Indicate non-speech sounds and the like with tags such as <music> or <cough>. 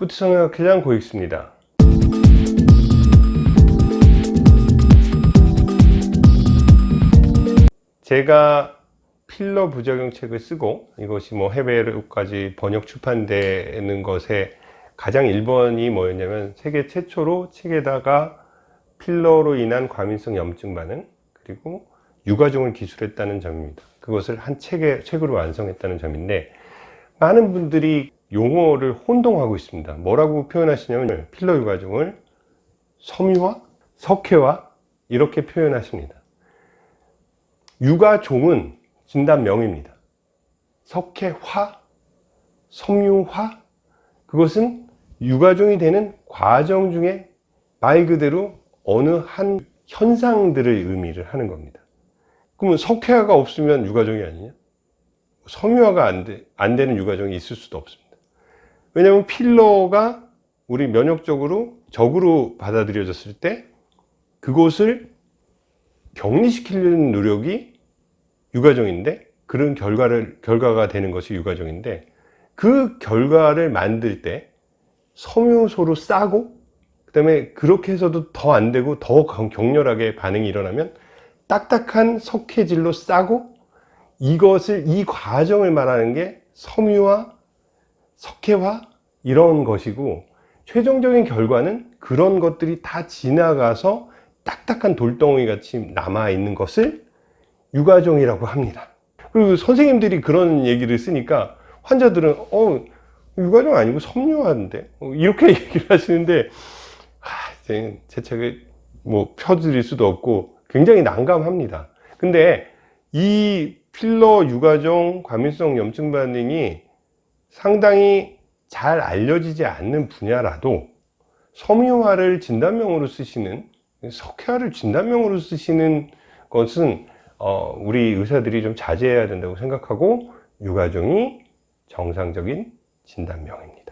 부트성형학회장 고익수입니다. 제가 필러 부작용 책을 쓰고 이것이 뭐 해외로까지 번역 출판되는 것에 가장 1번이 뭐였냐면 세계 최초로 책에다가 필러로 인한 과민성 염증 반응 그리고 유가종을 기술했다는 점입니다. 그것을 한 책에, 책으로 완성했다는 점인데 많은 분들이 용어를 혼동하고 있습니다. 뭐라고 표현하시냐면 필러 유가종을 섬유화, 석회화 이렇게 표현하십니다. 유가종은 진단명입니다. 석회화, 섬유화 그것은 유가종이 되는 과정 중에 말 그대로 어느 한 현상들을 의미를 하는 겁니다. 그러면 석회화가 없으면 유가종이 아니냐? 섬유화가 안, 되, 안 되는 유가종이 있을 수도 없습니다. 왜냐하면 필러가 우리 면역적으로 적으로 받아들여졌을 때 그것을 격리시키려는 노력이 유가종인데 그런 결과를 결과가 되는 것이 유가종인데 그 결과를 만들 때 섬유소로 싸고 그 다음에 그렇게 해서도 더 안 되고 더 격렬하게 반응이 일어나면 딱딱한 석회질로 싸고 이것을 이 과정을 말하는 게 섬유화, 석회화 이런 것이고 최종적인 결과는 그런 것들이 다 지나가서 딱딱한 돌덩이 같이 남아 있는 것을 유가종이라고 합니다. 그리고 선생님들이 그런 얘기를 쓰니까 환자들은 어 유가종 아니고 섬유화인데 어, 이렇게 <laughs> 얘기를 하시는데 하, 제, 제 책을 뭐 펴드릴 수도 없고 굉장히 난감합니다. 근데 이 필러 유가종 과민성 염증 반응이 상당히 잘 알려지지 않는 분야라도 섬유화를 진단명으로 쓰시는 석회화를 진단명으로 쓰시는 것은 어, 우리 의사들이 좀 자제해야 된다고 생각하고 유가종이 정상적인 진단명입니다.